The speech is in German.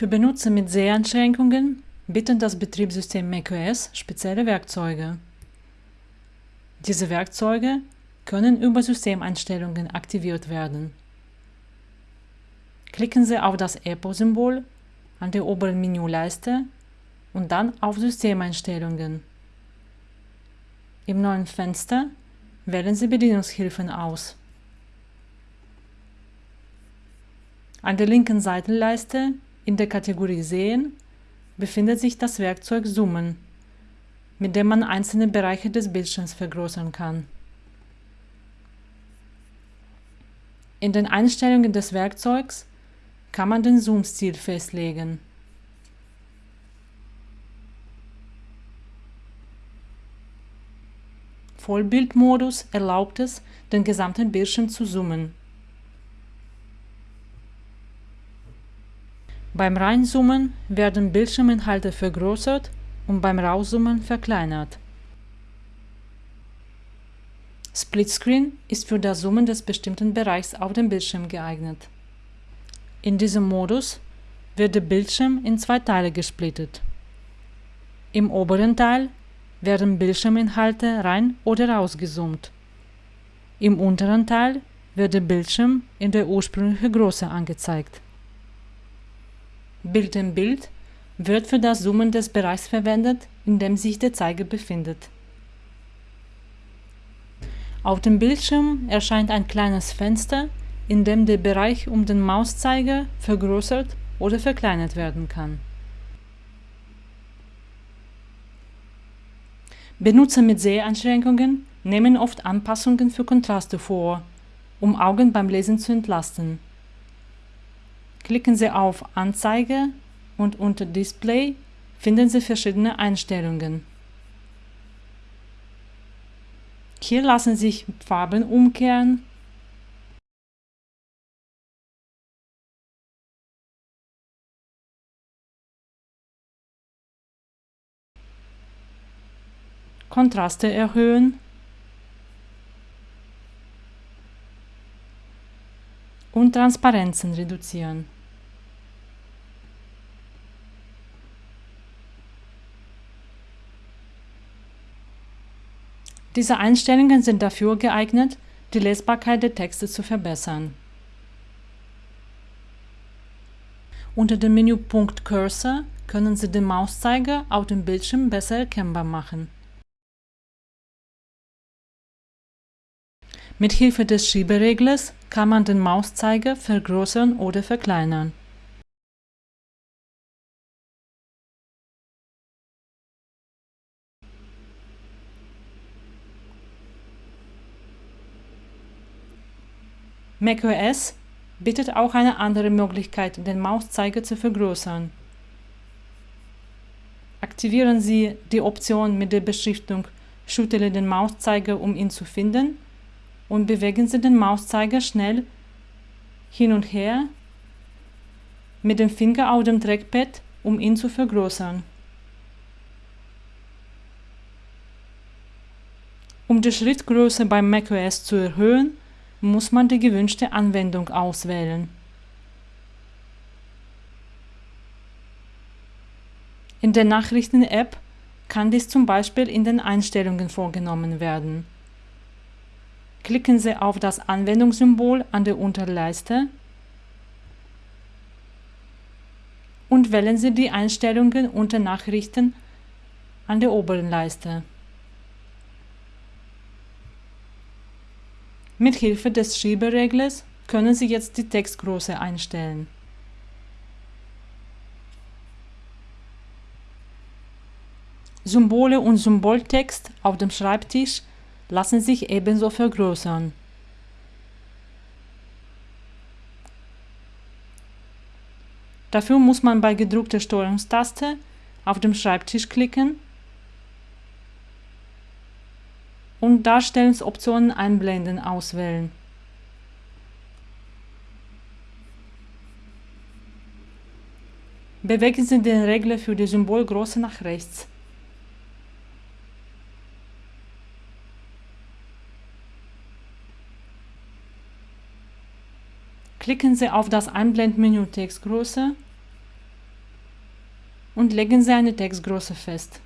Für Benutzer mit Seheinschränkungen bietet das Betriebssystem macOS spezielle Werkzeuge. Diese Werkzeuge können über Systemeinstellungen aktiviert werden. Klicken Sie auf das Apple-Symbol an der oberen Menüleiste und dann auf Systemeinstellungen. Im neuen Fenster wählen Sie Bedienungshilfen aus. An der linken Seitenleiste in der Kategorie Sehen befindet sich das Werkzeug Zoomen, mit dem man einzelne Bereiche des Bildschirms vergrößern kann. In den Einstellungen des Werkzeugs kann man den Zoom-Stil festlegen. Vollbildmodus erlaubt es, den gesamten Bildschirm zu zoomen. Beim Reinzoomen werden Bildschirminhalte vergrößert und beim Rauszoomen verkleinert. Splitscreen ist für das Zoomen des bestimmten Bereichs auf dem Bildschirm geeignet. In diesem Modus wird der Bildschirm in zwei Teile gesplittet. Im oberen Teil werden Bildschirminhalte rein oder rausgezoomt. Im unteren Teil wird der Bildschirm in der ursprünglichen Größe angezeigt. Bild in Bild wird für das Zoomen des Bereichs verwendet, in dem sich der Zeiger befindet. Auf dem Bildschirm erscheint ein kleines Fenster, in dem der Bereich um den Mauszeiger vergrößert oder verkleinert werden kann. Benutzer mit Seheinschränkungen nehmen oft Anpassungen für Kontraste vor, um Augen beim Lesen zu entlasten. Klicken Sie auf Anzeige und unter Display finden Sie verschiedene Einstellungen. Hier lassen sich Farben umkehren, Kontraste erhöhen und Transparenzen reduzieren. Diese Einstellungen sind dafür geeignet, die Lesbarkeit der Texte zu verbessern. Unter dem Menüpunkt Cursor können Sie den Mauszeiger auf dem Bildschirm besser erkennbar machen. Mit Hilfe des Schiebereglers kann man den Mauszeiger vergrößern oder verkleinern. macOS bietet auch eine andere Möglichkeit, den Mauszeiger zu vergrößern. Aktivieren Sie die Option mit der Beschriftung Schüttele den Mauszeiger, um ihn zu finden und bewegen Sie den Mauszeiger schnell hin und her mit dem Finger auf dem Trackpad, um ihn zu vergrößern. Um die Schrittgröße beim macOS zu erhöhen, muss man die gewünschte Anwendung auswählen. In der Nachrichten-App kann dies zum Beispiel in den Einstellungen vorgenommen werden. Klicken Sie auf das Anwendungssymbol an der Unterleiste und wählen Sie die Einstellungen unter Nachrichten an der oberen Leiste. Mit Hilfe des Schiebereglers können Sie jetzt die Textgröße einstellen. Symbole und Symboltext auf dem Schreibtisch lassen sich ebenso vergrößern. Dafür muss man bei gedruckter Steuerungstaste auf dem Schreibtisch klicken und Darstellungsoptionen einblenden auswählen. Bewegen Sie den Regler für die Symbolgröße nach rechts. Klicken Sie auf das Einblendmenü Textgröße und legen Sie eine Textgröße fest.